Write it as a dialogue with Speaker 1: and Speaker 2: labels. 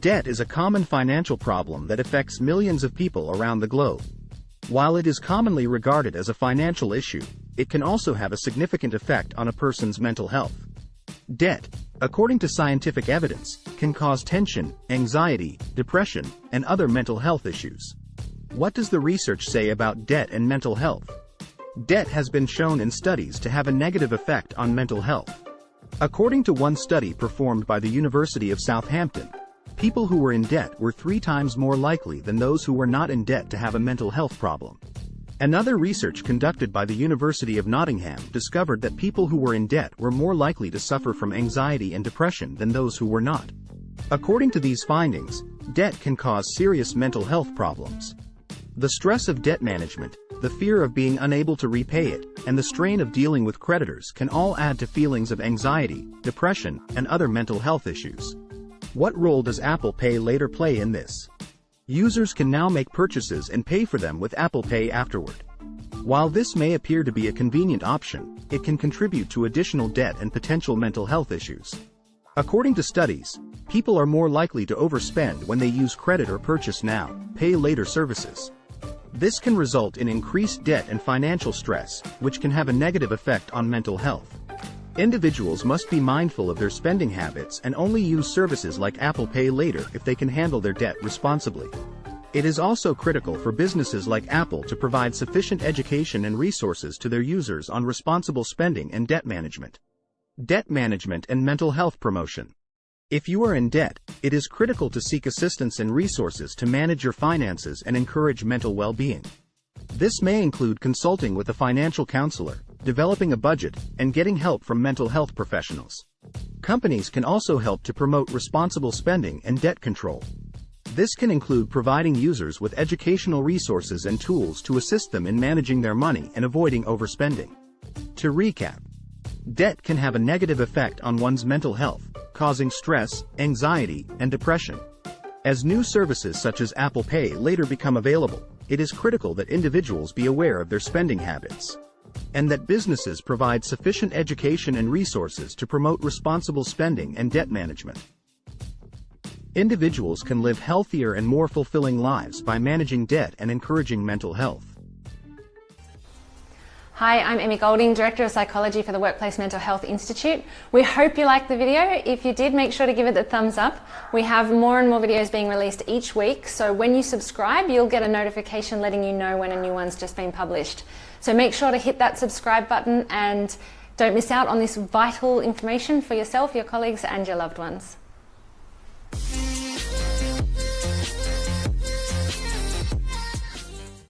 Speaker 1: Debt is a common financial problem that affects millions of people around the globe. While it is commonly regarded as a financial issue, it can also have a significant effect on a person's mental health. Debt, according to scientific evidence, can cause tension, anxiety, depression, and other mental health issues. What does the research say about debt and mental health? Debt has been shown in studies to have a negative effect on mental health. According to one study performed by the University of Southampton, People who were in debt were three times more likely than those who were not in debt to have a mental health problem. Another research conducted by the University of Nottingham discovered that people who were in debt were more likely to suffer from anxiety and depression than those who were not. According to these findings, debt can cause serious mental health problems. The stress of debt management, the fear of being unable to repay it, and the strain of dealing with creditors can all add to feelings of anxiety, depression, and other mental health issues. What role does Apple Pay later play in this? Users can now make purchases and pay for them with Apple Pay afterward. While this may appear to be a convenient option, it can contribute to additional debt and potential mental health issues. According to studies, people are more likely to overspend when they use credit or purchase now, pay later services. This can result in increased debt and financial stress, which can have a negative effect on mental health. Individuals must be mindful of their spending habits and only use services like Apple Pay later if they can handle their debt responsibly. It is also critical for businesses like Apple to provide sufficient education and resources to their users on responsible spending and debt management. Debt management and mental health promotion. If you are in debt, it is critical to seek assistance and resources to manage your finances and encourage mental well-being. This may include consulting with a financial counselor, developing a budget, and getting help from mental health professionals. Companies can also help to promote responsible spending and debt control. This can include providing users with educational resources and tools to assist them in managing their money and avoiding overspending. To recap, debt can have a negative effect on one's mental health, causing stress, anxiety, and depression. As new services such as Apple Pay later become available, it is critical that individuals be aware of their spending habits and that businesses provide sufficient education and resources to promote responsible spending and debt management. Individuals can live healthier and more fulfilling lives by managing debt and encouraging mental health.
Speaker 2: Hi, I'm Emmy Golding, Director of Psychology for the Workplace Mental Health Institute. We hope you liked the video. If you did, make sure to give it the thumbs up. We have more and more videos being released each week, so when you subscribe, you'll get a notification letting you know when a new one's just been published. So make sure to hit that subscribe button and don't miss out on this vital information for yourself, your colleagues and your loved ones.